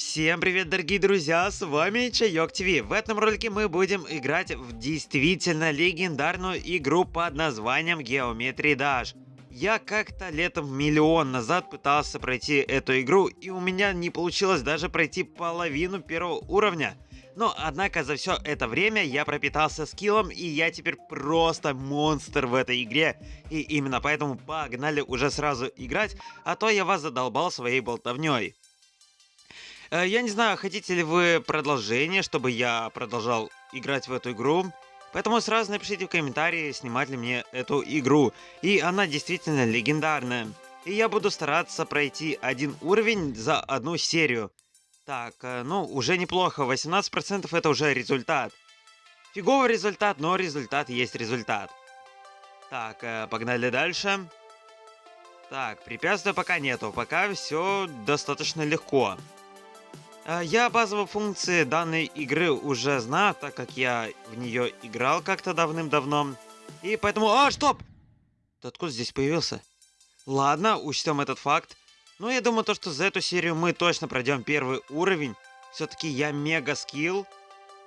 Всем привет, дорогие друзья, с вами Чайок ТВ. В этом ролике мы будем играть в действительно легендарную игру под названием Geometry Dash. Я как-то летом миллион назад пытался пройти эту игру, и у меня не получилось даже пройти половину первого уровня. Но, однако, за все это время я пропитался скиллом, и я теперь просто монстр в этой игре. И именно поэтому погнали уже сразу играть, а то я вас задолбал своей болтовней. Э, я не знаю, хотите ли вы продолжение, чтобы я продолжал играть в эту игру. Поэтому сразу напишите в комментарии, снимать ли мне эту игру. И она действительно легендарная. И я буду стараться пройти один уровень за одну серию. Так, э, ну, уже неплохо. 18% это уже результат. Фиговый результат, но результат есть результат. Так, э, погнали дальше. Так, препятствия пока нету. Пока все достаточно легко. А, я базовые функции данной игры уже знаю, так как я в нее играл как-то давным-давно. И поэтому... А, стоп! Ты откуда здесь появился? Ладно, учтем этот факт. Но я думаю, то, что за эту серию мы точно пройдем первый уровень. Все-таки я мега скилл.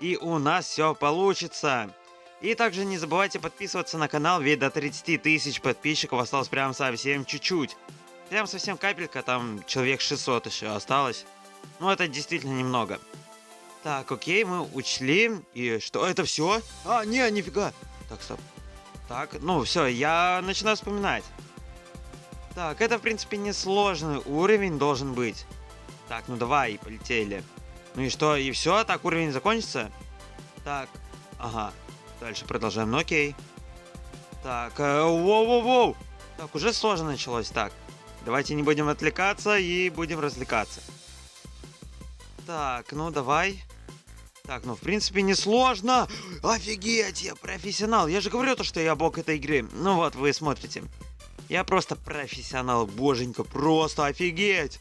И у нас все получится. И также не забывайте подписываться на канал, ведь до 30 тысяч подписчиков осталось прям совсем чуть-чуть. Прям совсем капелька, там человек 600 еще осталось. Ну, это действительно немного. Так, окей, мы учли. И что, это все? А, не, нифига. Так, стоп. Так, ну все, я начинаю вспоминать. Так, это, в принципе, несложный уровень должен быть. Так, ну давай, полетели. Ну и что, и все? Так, уровень закончится? Так, ага. Дальше продолжаем, ну окей. Так, э, воу-воу-воу. Так, уже сложно началось. Так, давайте не будем отвлекаться и будем развлекаться. Так, ну давай. Так, ну в принципе не сложно. Офигеть, я профессионал. Я же говорю то, что я бог этой игры. Ну вот, вы смотрите. Я просто профессионал, боженька, просто офигеть.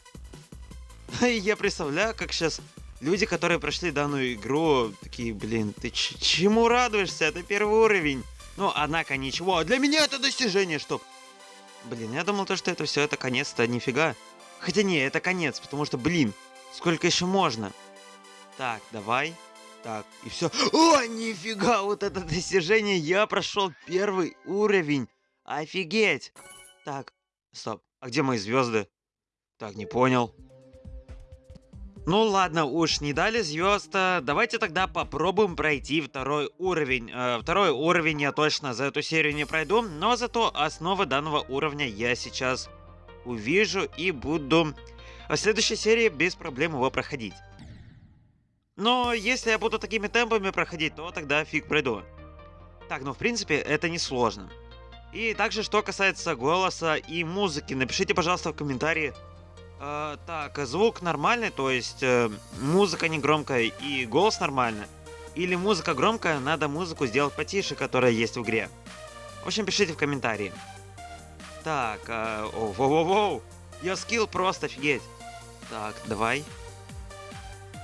Я представляю, как сейчас люди, которые прошли данную игру, такие, блин, ты чему радуешься? Это первый уровень. Ну, однако ничего. Для меня это достижение, чтоб... Блин, я думал то, что это все, это конец-то, нифига. Хотя не, это конец, потому что, блин, Сколько еще можно? Так, давай. Так, и все. О, нифига, вот это достижение. Я прошел первый уровень. Офигеть. Так, стоп. А где мои звезды? Так, не понял. Ну ладно, уж не дали звезд. Давайте тогда попробуем пройти второй уровень. Э, второй уровень я точно за эту серию не пройду, но зато основы данного уровня я сейчас увижу и буду в следующей серии без проблем его проходить. Но если я буду такими темпами проходить, то тогда фиг пройду. Так, ну в принципе это не сложно. И также, что касается голоса и музыки, напишите, пожалуйста, в комментарии. Э, так, звук нормальный, то есть э, музыка не громкая и голос нормальный. Или музыка громкая, надо музыку сделать потише, которая есть в игре. В общем, пишите в комментарии. Так, э, о, воу-воу-воу. Я скилл просто офигеть. Так, давай.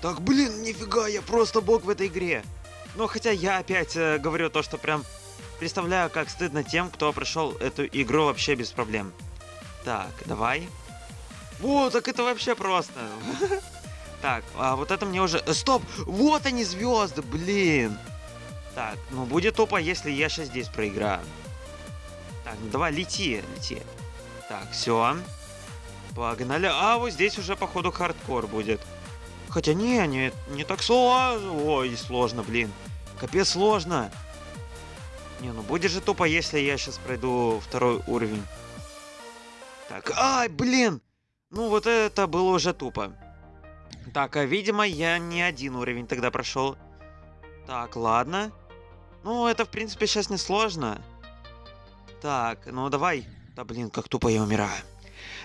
Так, блин, нифига, я просто бог в этой игре. Но хотя я опять э, говорю то, что прям представляю, как стыдно тем, кто прошел эту игру вообще без проблем. Так, давай. О, так это вообще просто. Так, а вот это мне уже... Э, стоп! Вот они звезды, блин! Так, ну будет тупо, если я сейчас здесь проиграю. Так, ну давай, лети, лети. Так, все. Погнали. А, вот здесь уже, походу, хардкор будет. Хотя не, не, не так сложно. Ой, сложно, блин. Капец сложно. Не, ну будет же тупо, если я сейчас пройду второй уровень. Так, ай, блин! Ну вот это было уже тупо. Так, а видимо я не один уровень тогда прошел. Так, ладно. Ну, это в принципе сейчас не сложно. Так, ну давай. Да блин, как тупо я умираю.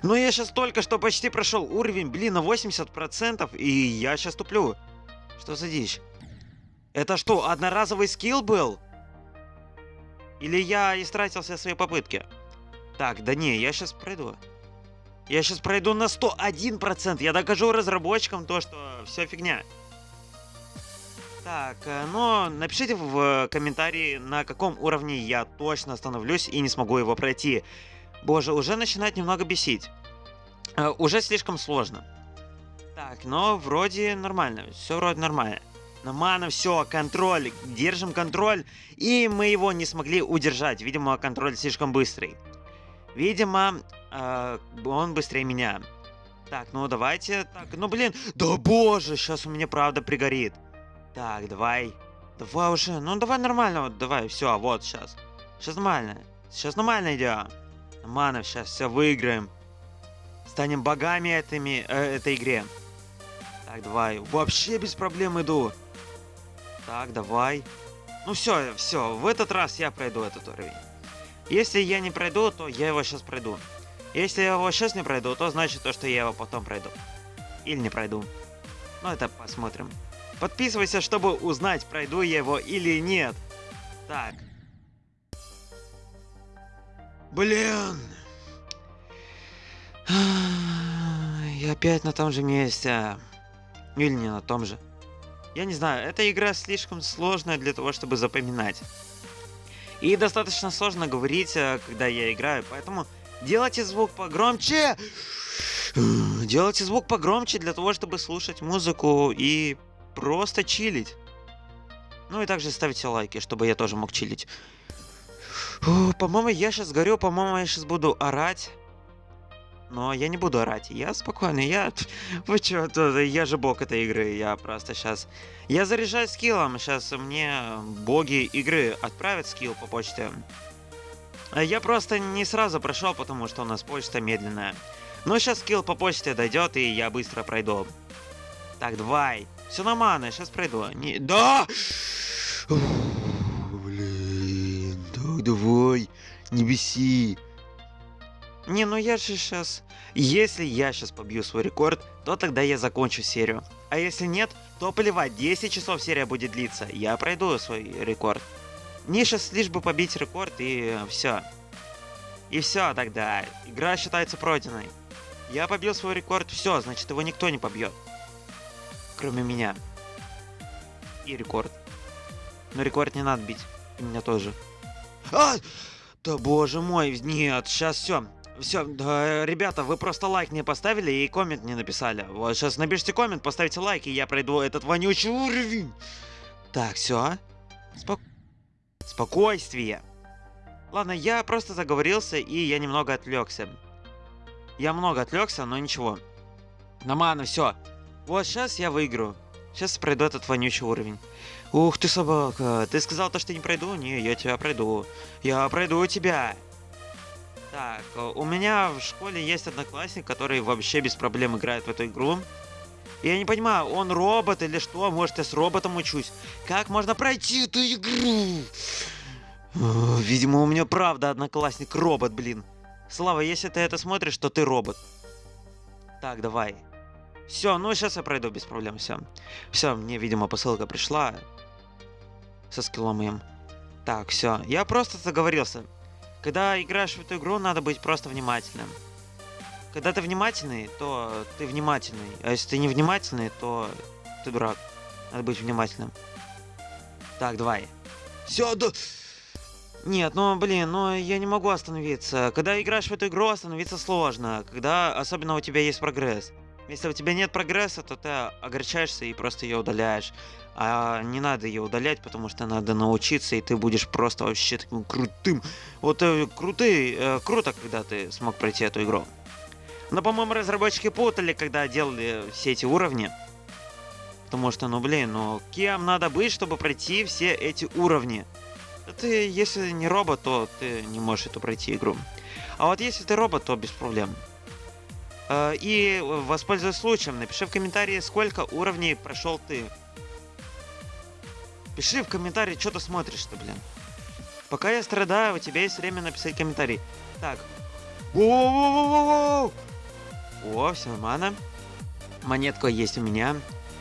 Но я сейчас только что почти прошел уровень, блин, на 80%, и я сейчас туплю. Что за дичь? Это что, одноразовый скилл был? Или я истратил все свои попытки? Так, да не, я сейчас пройду. Я сейчас пройду на 101%. Я докажу разработчикам то, что все фигня. Так, э, но напишите в комментарии, на каком уровне я точно остановлюсь и не смогу его пройти. Боже, уже начинает немного бесить. Э, уже слишком сложно. Так, но вроде нормально. Все вроде нормально. На мана все, контроль. Держим контроль. И мы его не смогли удержать. Видимо, контроль слишком быстрый. Видимо, э, он быстрее меня. Так, ну давайте. Так, ну блин. Да боже, сейчас у меня правда пригорит. Так, давай. Давай уже. Ну давай нормально. Вот, давай, все, вот сейчас. Сейчас нормально. Сейчас нормально идем. Мана, сейчас все выиграем. Станем богами этими, э, этой игре. Так, давай. Вообще без проблем иду. Так, давай. Ну все, все, в этот раз я пройду этот уровень. Если я не пройду, то я его сейчас пройду. Если я его сейчас не пройду, то значит то, что я его потом пройду. Или не пройду. Ну это посмотрим. Подписывайся, чтобы узнать, пройду я его или нет. Так. Блин. Я опять на том же месте. Или не на том же. Я не знаю, эта игра слишком сложная для того, чтобы запоминать. И достаточно сложно говорить, э, когда я играю, поэтому делайте звук погромче. Делайте звук погромче для того, чтобы слушать музыку и просто чилить. Ну и также ставьте лайки, чтобы я тоже мог чилить. По-моему, я сейчас горю, по-моему, я сейчас буду орать. Но я не буду орать. Я спокойный. Я... Вы чё, я же бог этой игры. Я просто сейчас... Я заряжаю скиллом. Сейчас мне боги игры отправят скилл по почте. А я просто не сразу прошел, потому что у нас почта медленная. Но сейчас скилл по почте дойдет, и я быстро пройду. Так, давай. Все нормально, сейчас пройду. Не... Да! Так давай, не беси. Не, ну я же сейчас... Если я сейчас побью свой рекорд, то тогда я закончу серию. А если нет, то плевать, 10 часов серия будет длиться. Я пройду свой рекорд. Мне сейчас лишь бы побить рекорд и все. И все тогда. Игра считается пройденной. Я побил свой рекорд, все, значит его никто не побьет. Кроме меня. И рекорд. Но рекорд не надо бить. И меня тоже. А! Да боже мой, нет, сейчас все. Все, да, ребята, вы просто лайк не поставили и коммент не написали. Вот сейчас напишите коммент, поставьте лайк, и я пройду этот вонючий уровень. Так, все. Спок... Спокойствие. Ладно, я просто заговорился, и я немного отвлекся. Я много отвлекся, но ничего. Нормально, все. Вот сейчас я выиграю. Сейчас пройду этот вонючий уровень. Ух ты, собака. Ты сказал то, что не пройду? Не, я тебя пройду. Я пройду тебя. Так, у меня в школе есть одноклассник, который вообще без проблем играет в эту игру. Я не понимаю, он робот или что? Может, я с роботом учусь? Как можно пройти эту игру? Видимо, у меня правда одноклассник робот, блин. Слава, если ты это смотришь, то ты робот. Так, давай. Все, ну сейчас я пройду без проблем, все. Все, мне, видимо, посылка пришла. Со скиллом моим. Так, все. Я просто заговорился. Когда играешь в эту игру, надо быть просто внимательным. Когда ты внимательный, то ты внимательный. А если ты не внимательный, то ты дурак. Надо быть внимательным. Так, давай. Все, да... Нет, ну блин, ну я не могу остановиться. Когда играешь в эту игру, остановиться сложно. Когда особенно у тебя есть прогресс. Если у тебя нет прогресса, то ты огорчаешься и просто ее удаляешь. А не надо ее удалять, потому что надо научиться, и ты будешь просто вообще таким крутым. Вот э, крутый, э, круто, когда ты смог пройти эту игру. Но, по-моему, разработчики путали, когда делали все эти уровни. Потому что, ну блин, ну кем надо быть, чтобы пройти все эти уровни? Ты, если не робот, то ты не можешь эту пройти игру. А вот если ты робот, то без проблем. Э, и воспользуясь случаем, напиши в комментарии, сколько уровней прошел ты. Пиши в комментарии, что ты смотришь-то, блин. Пока я страдаю, у тебя есть время написать комментарий. Так. О, все нормально. Монетка есть у меня.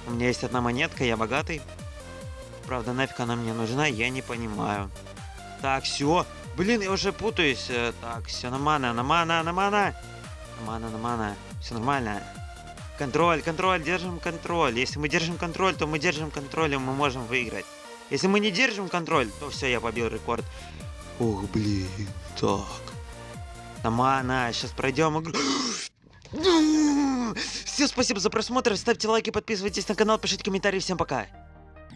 У меня есть одна монетка, я богатый. Правда, нафиг она мне нужна, я не понимаю. Так, все. Блин, я уже путаюсь. Э, так, все, нормально, нормально, нормально. Нормально, нормально. Все нормально. Контроль, контроль, держим контроль. Если мы держим контроль, то мы держим контроль, и мы можем выиграть. Если мы не держим контроль, то все, я побил рекорд. Ух, блин, так. Нормально, сейчас пройдем игру. Всем спасибо за просмотр, ставьте лайки, подписывайтесь на канал, пишите комментарии. Всем пока.